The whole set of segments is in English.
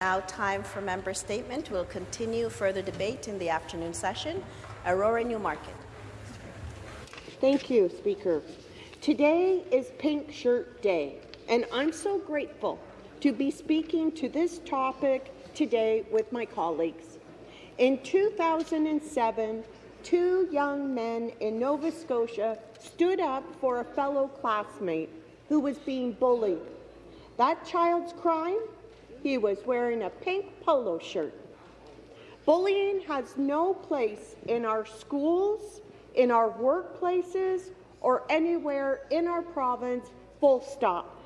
Now time for member statement. We'll continue further debate in the afternoon session. Aurora Newmarket. Thank you, Speaker. Today is Pink Shirt Day, and I'm so grateful to be speaking to this topic today with my colleagues. In 2007, two young men in Nova Scotia stood up for a fellow classmate who was being bullied. That child's crime he was wearing a pink polo shirt. Bullying has no place in our schools, in our workplaces, or anywhere in our province, full stop.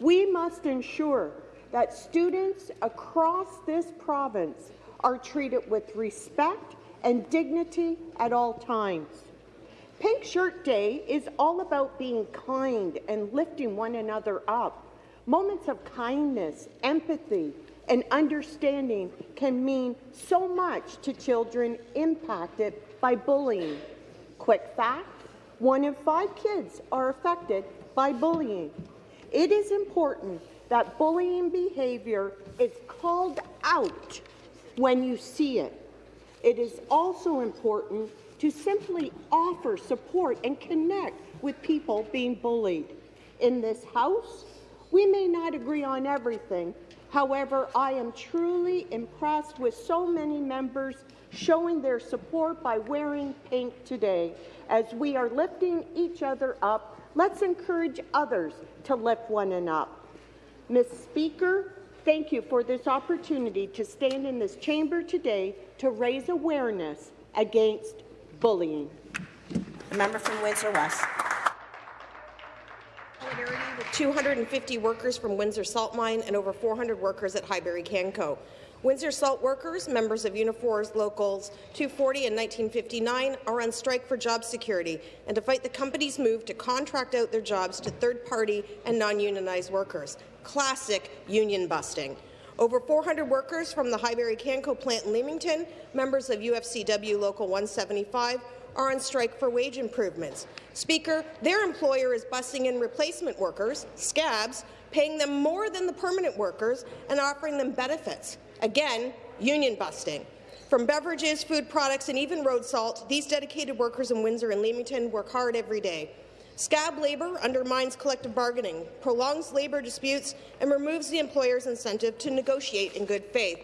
We must ensure that students across this province are treated with respect and dignity at all times. Pink Shirt Day is all about being kind and lifting one another up. Moments of kindness, empathy, and understanding can mean so much to children impacted by bullying. Quick fact, one in five kids are affected by bullying. It is important that bullying behavior is called out when you see it. It is also important to simply offer support and connect with people being bullied. In this House, we may not agree on everything. However, I am truly impressed with so many members showing their support by wearing pink today. As we are lifting each other up, let's encourage others to lift one another up. Ms. Speaker, thank you for this opportunity to stand in this chamber today to raise awareness against bullying. The member from Windsor West. 250 workers from Windsor Salt Mine and over 400 workers at Highbury Canco. Windsor Salt workers, members of Unifor's Locals 240 and 1959, are on strike for job security and to fight the company's move to contract out their jobs to third-party and non-unionized workers. Classic union busting. Over 400 workers from the Highbury Canco plant in Leamington, members of UFCW Local 175, are on strike for wage improvements. Speaker, their employer is busing in replacement workers, scabs, paying them more than the permanent workers and offering them benefits. Again, union busting. From beverages, food products, and even road salt, these dedicated workers in Windsor and Leamington work hard every day. Scab labour undermines collective bargaining, prolongs labour disputes, and removes the employer's incentive to negotiate in good faith.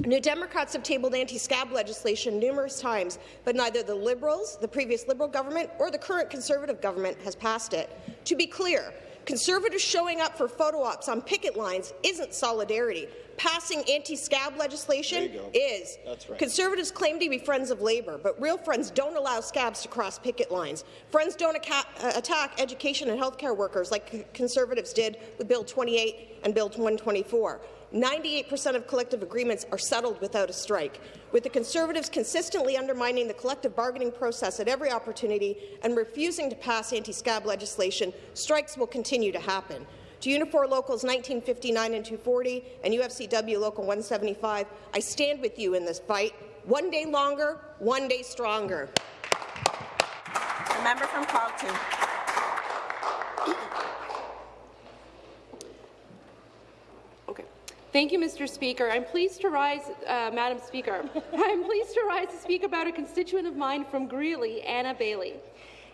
New Democrats have tabled anti-scab legislation numerous times, but neither the Liberals, the previous Liberal government, or the current Conservative government has passed it. To be clear, Conservatives showing up for photo ops on picket lines isn't solidarity. Passing anti-scab legislation is. Right. Conservatives claim to be friends of Labour, but real friends don't allow scabs to cross picket lines. Friends don't uh, attack education and healthcare workers like Conservatives did with Bill 28 and Bill 124. 98% of collective agreements are settled without a strike. With the Conservatives consistently undermining the collective bargaining process at every opportunity and refusing to pass anti-scab legislation, strikes will continue to happen. To Unifor Locals 1959 and 240 and UFCW Local 175, I stand with you in this fight. One day longer, one day stronger. The member from Carleton. Thank you, Mr. Speaker. I'm pleased to rise, uh, Madam Speaker. I'm pleased to rise to speak about a constituent of mine from Greely, Anna Bailey.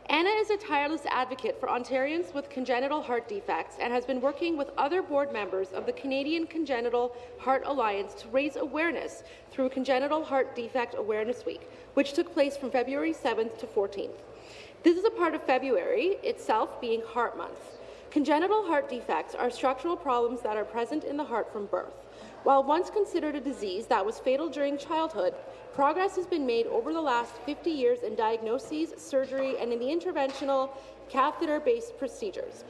Anna is a tireless advocate for Ontarians with congenital heart defects and has been working with other board members of the Canadian Congenital Heart Alliance to raise awareness through Congenital Heart Defect Awareness Week, which took place from February 7th to 14th. This is a part of February itself being Heart Month. Congenital heart defects are structural problems that are present in the heart from birth. While once considered a disease that was fatal during childhood, progress has been made over the last 50 years in diagnoses, surgery, and in the interventional catheter-based procedures.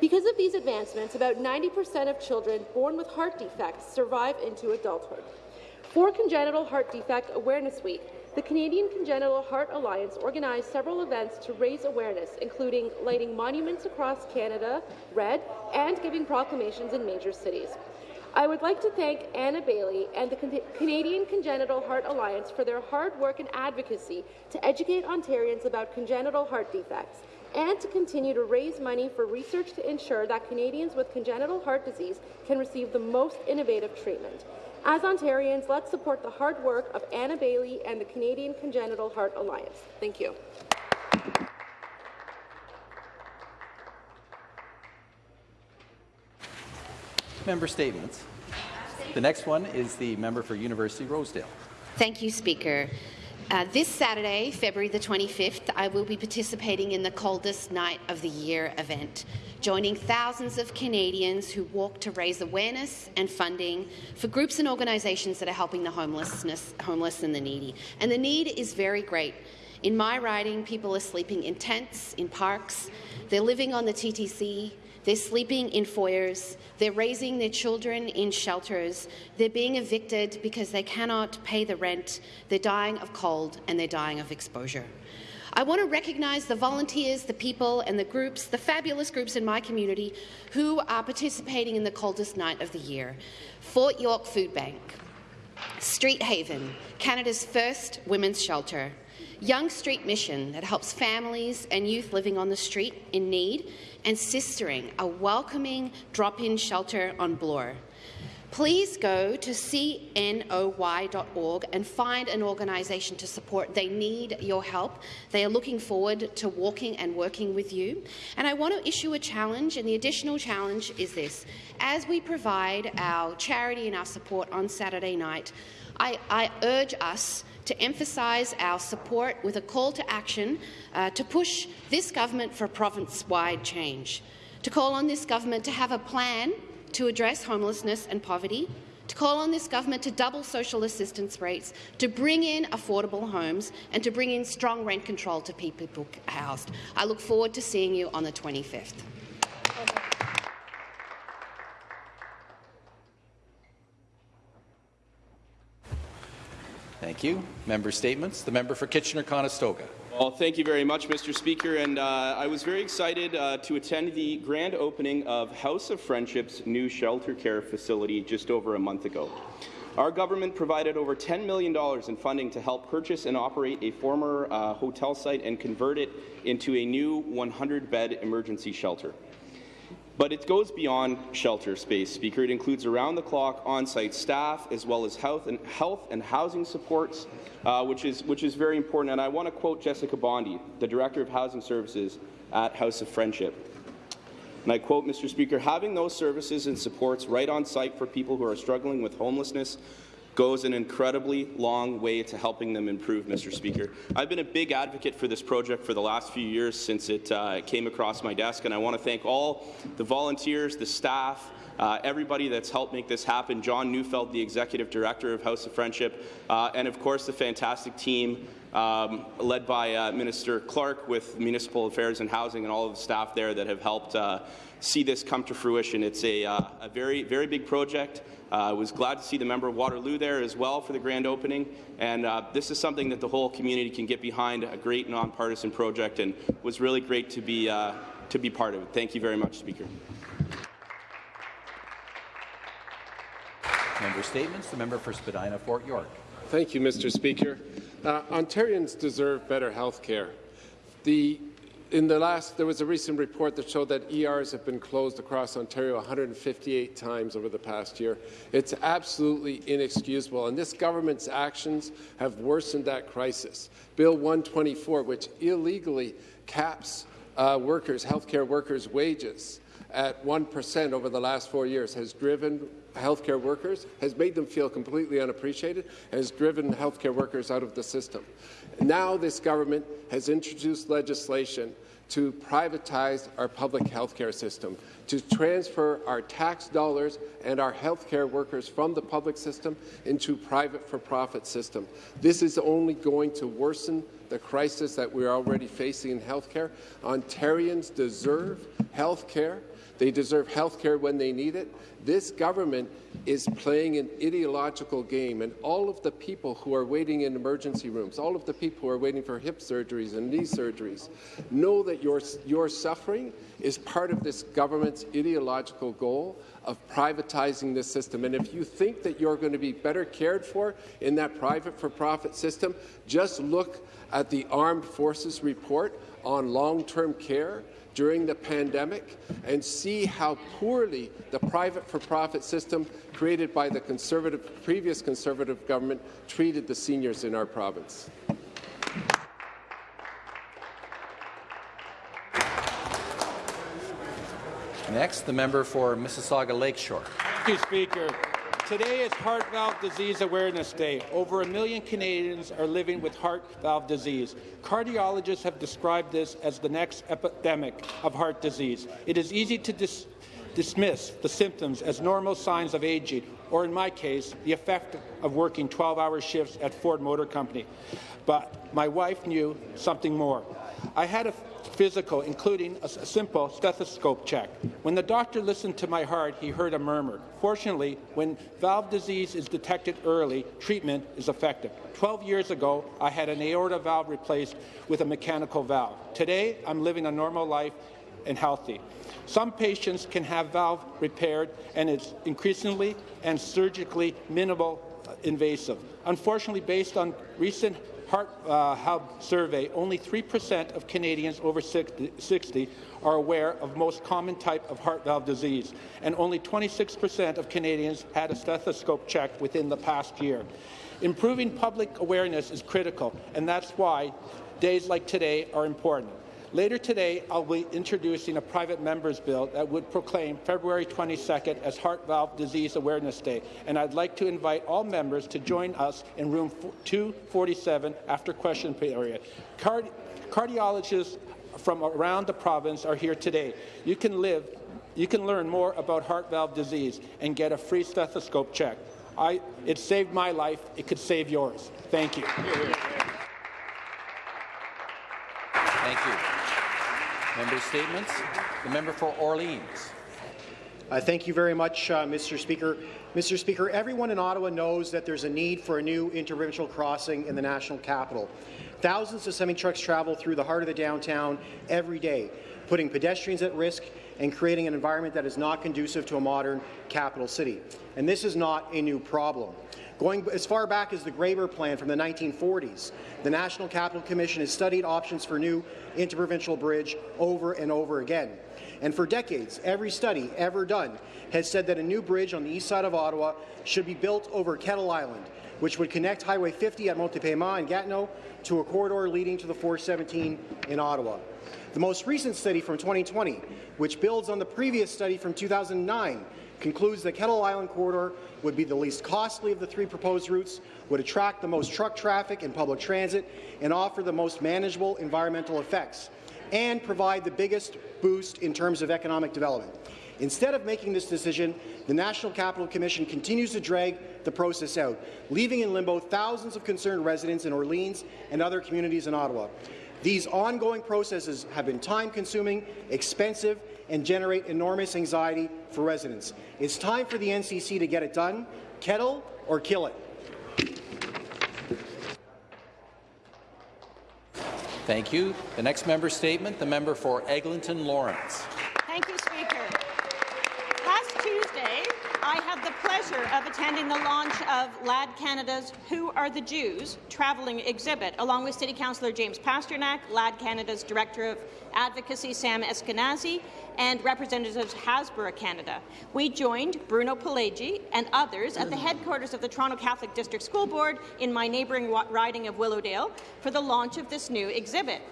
Because of these advancements, about 90% of children born with heart defects survive into adulthood. For Congenital Heart Defect Awareness Week, the Canadian Congenital Heart Alliance organized several events to raise awareness, including lighting monuments across Canada red and giving proclamations in major cities. I would like to thank Anna Bailey and the Canadian Congenital Heart Alliance for their hard work and advocacy to educate Ontarians about congenital heart defects and to continue to raise money for research to ensure that Canadians with congenital heart disease can receive the most innovative treatment. As Ontarians, let's support the hard work of Anna Bailey and the Canadian Congenital Heart Alliance. Thank you. Member statements. The next one is the member for University Rosedale. Thank you, Speaker. Uh, this Saturday, February the 25th, I will be participating in the coldest night of the year event, joining thousands of Canadians who walk to raise awareness and funding for groups and organisations that are helping the homelessness, homeless and the needy. And the need is very great. In my riding, people are sleeping in tents, in parks, they're living on the TTC, they're sleeping in foyers. They're raising their children in shelters. They're being evicted because they cannot pay the rent. They're dying of cold and they're dying of exposure. I want to recognise the volunteers, the people and the groups, the fabulous groups in my community who are participating in the coldest night of the year. Fort York Food Bank, Street Haven, Canada's first women's shelter, Yonge Street Mission that helps families and youth living on the street in need, and Sistering, a welcoming drop-in shelter on Bloor. Please go to cnoy.org and find an organisation to support. They need your help. They are looking forward to walking and working with you. And I want to issue a challenge, and the additional challenge is this. As we provide our charity and our support on Saturday night, I, I urge us to emphasise our support with a call to action uh, to push this government for province-wide change, to call on this government to have a plan to address homelessness and poverty, to call on this government to double social assistance rates, to bring in affordable homes and to bring in strong rent control to people housed. I look forward to seeing you on the 25th. Thank you. Member statements. The member for Kitchener-Conestoga. Well, thank you very much, Mr. Speaker. And uh, I was very excited uh, to attend the grand opening of House of Friendship's new shelter care facility just over a month ago. Our government provided over $10 million in funding to help purchase and operate a former uh, hotel site and convert it into a new 100-bed emergency shelter. But it goes beyond shelter space, Speaker. It includes around-the-clock on-site staff, as well as health and, health and housing supports, uh, which, is, which is very important. And I want to quote Jessica Bondi, the Director of Housing Services at House of Friendship. And I quote, Mr. Speaker, having those services and supports right on site for people who are struggling with homelessness goes an incredibly long way to helping them improve, Mr. Speaker. I've been a big advocate for this project for the last few years since it uh, came across my desk, and I want to thank all the volunteers, the staff, uh, everybody that's helped make this happen, John Neufeld, the Executive Director of House of Friendship, uh, and of course the fantastic team um, led by uh, Minister Clark with Municipal Affairs and Housing and all of the staff there that have helped uh, see this come to fruition. It's a, uh, a very, very big project. I was glad to see the member of Waterloo there as well for the grand opening, and uh, this is something that the whole community can get behind, a great nonpartisan project, and was really great to be, uh, to be part of it. Thank you very much, Speaker. Member statements. The member for Spadina, Fort York. Thank you, Mr. Speaker. Uh, Ontarians deserve better health care. The in the last, there was a recent report that showed that ERs have been closed across Ontario 158 times over the past year. It's absolutely inexcusable, and this government's actions have worsened that crisis. Bill 124, which illegally caps uh, workers, healthcare workers' wages at 1% over the last four years, has driven healthcare workers, has made them feel completely unappreciated, has driven healthcare workers out of the system. Now this government has introduced legislation to privatize our public healthcare system, to transfer our tax dollars and our healthcare workers from the public system into private for-profit system. This is only going to worsen the crisis that we're already facing in healthcare. Ontarians deserve healthcare. They deserve health care when they need it. This government is playing an ideological game, and all of the people who are waiting in emergency rooms, all of the people who are waiting for hip surgeries and knee surgeries, know that your, your suffering is part of this government's ideological goal of privatizing this system. And if you think that you're going to be better cared for in that private for-profit system, just look at the Armed Forces report on long-term care during the pandemic and see how poorly the private for-profit system created by the conservative, previous Conservative government treated the seniors in our province. Next, the member for Mississauga Lakeshore. Thank you, Speaker. Today is Heart Valve Disease Awareness Day. Over a million Canadians are living with heart valve disease. Cardiologists have described this as the next epidemic of heart disease. It is easy to dis dismiss the symptoms as normal signs of aging, or in my case, the effect of working 12-hour shifts at Ford Motor Company. But my wife knew something more. I had a physical, including a, simple stethoscope check. When the doctor listened to my heart, he heard a murmur. Fortunately, when valve disease is detected early, treatment is effective. 12 years ago, I had an aorta valve replaced with a mechanical valve. Today, I'm living a normal life and healthy. Some patients can have valve repaired, and it's increasingly and surgically minimal invasive. Unfortunately, based on recent Heart uh, Hub survey, only 3% of Canadians over 60 are aware of most common type of heart valve disease, and only 26% of Canadians had a stethoscope check within the past year. Improving public awareness is critical, and that's why days like today are important. Later today, I'll be introducing a private member's bill that would proclaim February 22nd as Heart Valve Disease Awareness Day, and I'd like to invite all members to join us in room 247 after question period. Card cardiologists from around the province are here today. You can live, you can learn more about heart valve disease and get a free stethoscope check. I, it saved my life. It could save yours. Thank you. Thank you. Member statements. The member for Orleans. Uh, thank you very much, uh, Mr. Speaker. Mr. Speaker, everyone in Ottawa knows that there's a need for a new interprovincial crossing in the national capital. Thousands of semi-trucks travel through the heart of the downtown every day, putting pedestrians at risk and creating an environment that is not conducive to a modern capital city. And this is not a new problem. Going as far back as the Gréber Plan from the 1940s, the National Capital Commission has studied options for new interprovincial bridge over and over again. And for decades, every study ever done has said that a new bridge on the east side of Ottawa should be built over Kettle Island, which would connect Highway 50 at Montée Paiement and Gatineau to a corridor leading to the 417 in Ottawa. The most recent study from 2020, which builds on the previous study from 2009, concludes that Kettle Island corridor would be the least costly of the three proposed routes, would attract the most truck traffic and public transit, and offer the most manageable environmental effects, and provide the biggest boost in terms of economic development. Instead of making this decision, the National Capital Commission continues to drag the process out, leaving in limbo thousands of concerned residents in Orleans and other communities in Ottawa. These ongoing processes have been time-consuming, expensive, and generate enormous anxiety for residents. It's time for the NCC to get it done. Kettle or kill it. Thank you. The next member statement, the member for Eglinton Lawrence. Thank you, Speaker. Last Tuesday, I had the pleasure attending the launch of LAD Canada's Who Are the Jews travelling exhibit, along with City Councillor James Pasternak, LAD Canada's Director of Advocacy Sam Eskenazi, and representatives of Hasbro Canada. We joined Bruno Pelagi and others at the headquarters of the Toronto Catholic District School Board in my neighbouring riding of Willowdale for the launch of this new exhibit.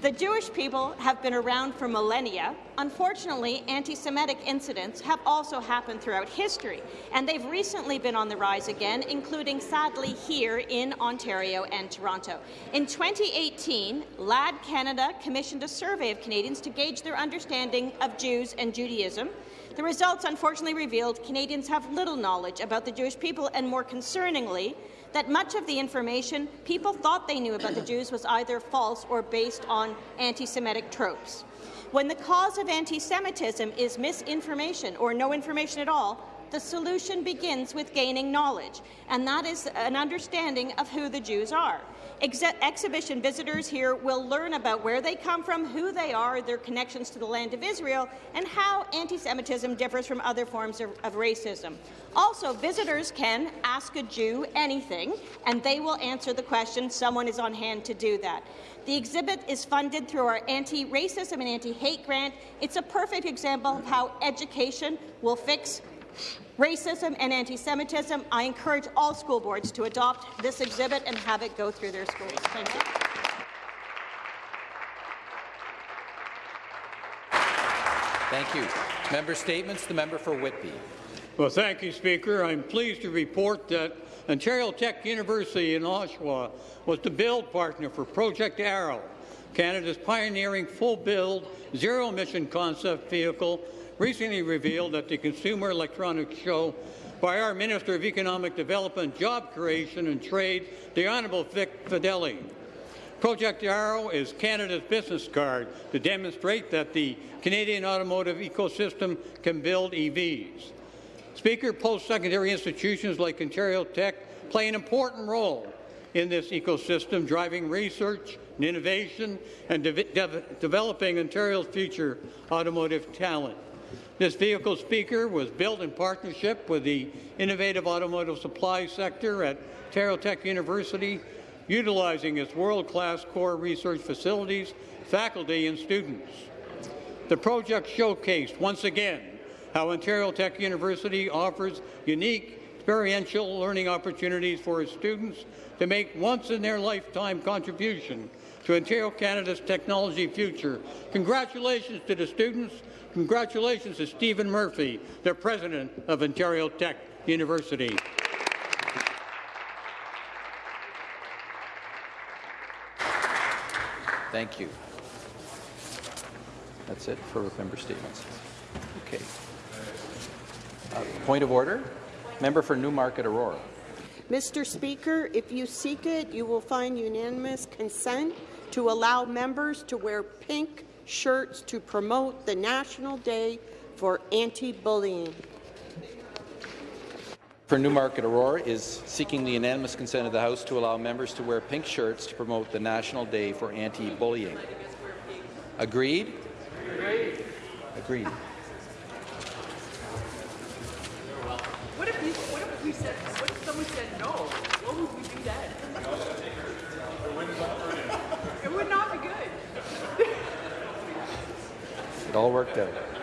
The Jewish people have been around for millennia. Unfortunately, anti-Semitic incidents have also happened throughout history, and they've recently been on the rise again, including, sadly, here in Ontario and Toronto. In 2018, LAD Canada commissioned a survey of Canadians to gauge their understanding of Jews and Judaism. The results unfortunately revealed Canadians have little knowledge about the Jewish people, and more concerningly, that much of the information people thought they knew about the Jews was either false or based on anti-Semitic tropes. When the cause of anti-Semitism is misinformation or no information at all, the solution begins with gaining knowledge, and that is an understanding of who the Jews are. Ex exhibition visitors here will learn about where they come from, who they are, their connections to the land of Israel, and how anti-Semitism differs from other forms of, of racism. Also, visitors can ask a Jew anything, and they will answer the question. Someone is on hand to do that. The exhibit is funded through our anti-racism and anti-hate grant. It's a perfect example of how education will fix racism and anti-Semitism. I encourage all school boards to adopt this exhibit and have it go through their schools. Thank you. Thank you. Member statements. The member for Whitby. Well, thank you, Speaker. I'm pleased to report that Ontario Tech University in Oshawa was the build partner for Project Arrow, Canada's pioneering full-build, zero-emission concept vehicle recently revealed at the Consumer Electronics Show by our Minister of Economic Development, Job Creation and Trade, the Honourable Vic Fedeli. Project Arrow is Canada's business card to demonstrate that the Canadian automotive ecosystem can build EVs. Speaker, post-secondary institutions like Ontario Tech play an important role in this ecosystem, driving research and innovation and de de developing Ontario's future automotive talent. This vehicle speaker was built in partnership with the innovative automotive supply sector at Ontario Tech University, utilizing its world-class core research facilities, faculty and students. The project showcased once again how Ontario Tech University offers unique experiential learning opportunities for its students to make once-in-their-lifetime contribution to Ontario Canada's technology future. Congratulations to the students. Congratulations to Steven Murphy, the president of Ontario Tech University. Thank you. That's it for member statements. Okay. Uh, point of order. Member for Newmarket Aurora. Mr. Speaker, if you seek it, you will find unanimous consent to allow members to wear pink shirts to promote the National Day for Anti-Bullying. For Newmarket Aurora is seeking the unanimous consent of the House to allow members to wear pink shirts to promote the National Day for Anti-Bullying. Agreed? Agreed. Agreed. What if, we, what if we said, what if someone said no? What would we do then? It all worked out.